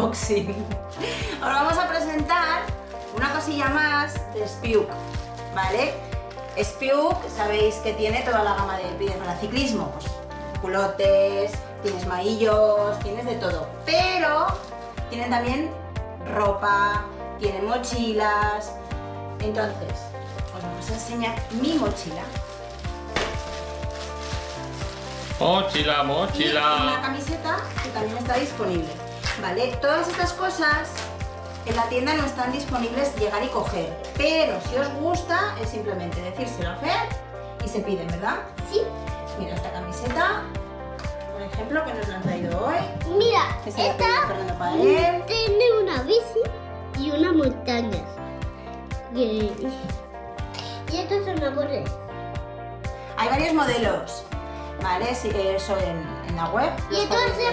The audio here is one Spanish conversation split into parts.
unboxing. Os vamos a presentar una cosilla más de Spiuk, ¿vale? Spiuk, sabéis que tiene toda la gama de pines para ciclismo, pues culotes, tienes maillos, tienes de todo. Pero tienen también ropa, tienen mochilas. Entonces, os vamos a enseñar mi mochila. Mochila, Y mochila. una camiseta que también está disponible. ¿Vale? Todas estas cosas en la tienda no están disponibles llegar y coger. Pero si os gusta, es simplemente decírselo a Fer y se piden, ¿verdad? Sí. Mira, esta camiseta, por ejemplo, que nos la han traído hoy. Mira, esta para él. tiene una bici y una montaña. Y, y esto es una borre. Hay varios modelos, ¿vale? Sí, eso en, en la web. Y ver.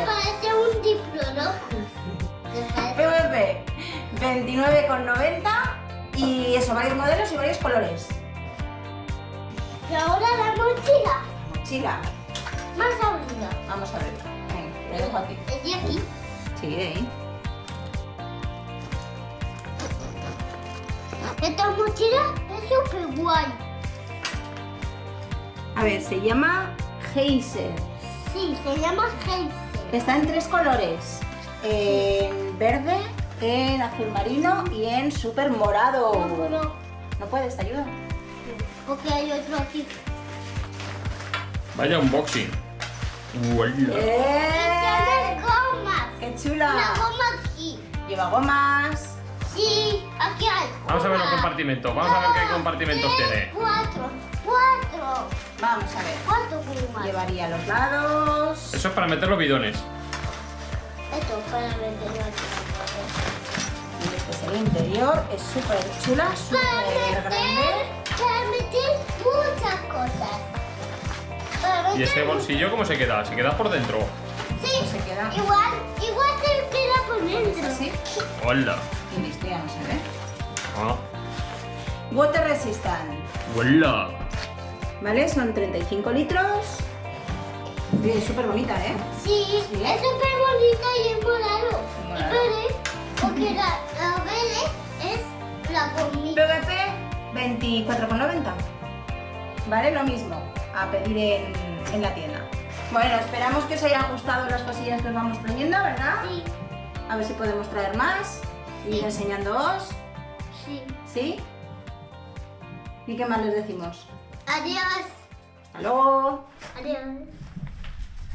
parece a un diplodocus. PVP 29,90 y eso, varios modelos y varios colores. Y ahora la mochila. Mochila, Más aburrida. vamos a verla. Venga, te dejo aquí. Es de aquí. Sí, de ahí. Esta mochila es súper guay. A ver, se llama Heiser. Sí, se llama Heise. Está en tres colores. En verde, en azul marino y en super morado. No, pero- ¿No puedes? ¿Te ayudo? Porque hay otro aquí. Vaya unboxing. ¡Eh! ¡Qué Una chula! goma aquí. Lleva gomas. Sí, aquí hay. Vamos a ver los Una, compartimentos. Vamos a ver qué compartimentos tres, tiene. Cuatro. Cuatro. Vamos a ver. Cuatro gomas. Llevaría los lados. Eso es para meter los bidones. Esto para meterlo aquí. Y este es el interior. Es súper chula, súper grande. para meter muchas cosas. Para ¿Y este bolsillo cómo se queda? Se queda por dentro. Sí, se queda? igual, igual se queda por dentro. Así. Hola. Y listo, ya no se ve. Ah. Water resistant. Hola. ¿Vale? Son 35 litros. Sí, es súper bonita, ¿eh? Sí, Sí. es súper bonita y es morado. Morado. Y verde, porque la, la verde es la comida. PVP 24,90. ¿Vale? Lo mismo, a pedir en, en la tienda. Bueno, esperamos que os hayan gustado las cosillas que os vamos trayendo, ¿verdad? Sí, A ver si podemos traer más y ir enseñándoos. sí. ¿Sí? ¿Y qué más les decimos? Adiós. Hasta luego. Adiós.